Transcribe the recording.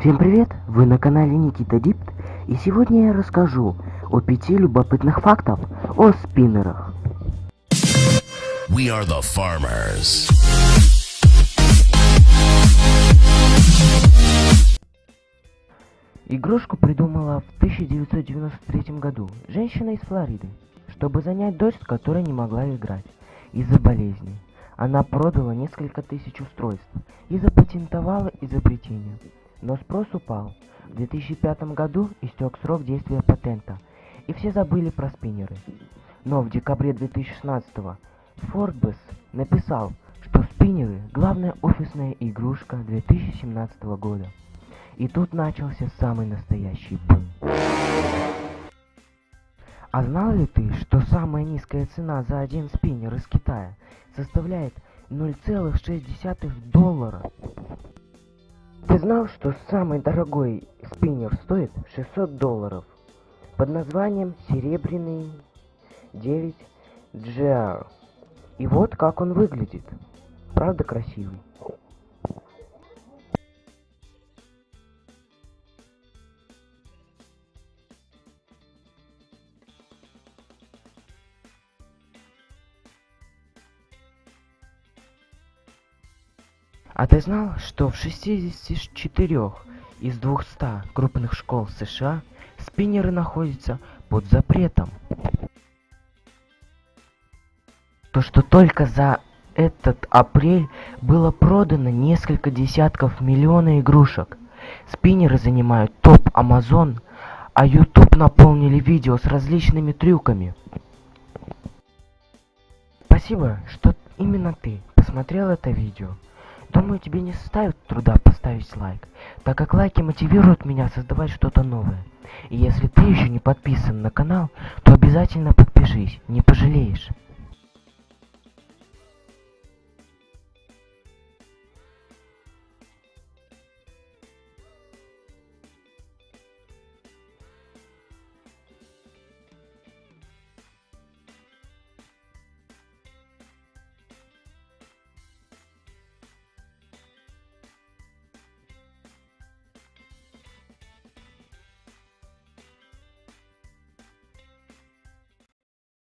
Всем привет! Вы на канале Никита Дипт, и сегодня я расскажу о пяти любопытных фактов о спиннерах. We are the farmers. Игрушку придумала в 1993 году женщина из Флориды, чтобы занять дочь, которая не могла играть из-за болезни. Она продала несколько тысяч устройств и запатентовала изобретение. Но спрос упал. В 2005 году истек срок действия патента, и все забыли про спиннеры. Но в декабре 2016 Forbes написал, что спиннеры – главная офисная игрушка 2017 года. И тут начался самый настоящий бум. А знал ли ты, что самая низкая цена за один спиннер из Китая составляет 0,6 доллара? Ты знал, что самый дорогой спиннер стоит 600 долларов под названием Серебряный 9 GR? И вот как он выглядит. Правда красивый? А ты знал, что в 64 из 200 крупных школ США спиннеры находятся под запретом? То, что только за этот апрель было продано несколько десятков миллионов игрушек. Спиннеры занимают топ Amazon, а YouTube наполнили видео с различными трюками. Спасибо, что именно ты посмотрел это видео. Думаю, тебе не составит труда поставить лайк, так как лайки мотивируют меня создавать что-то новое. И если ты еще не подписан на канал, то обязательно подпишись, не пожалеешь.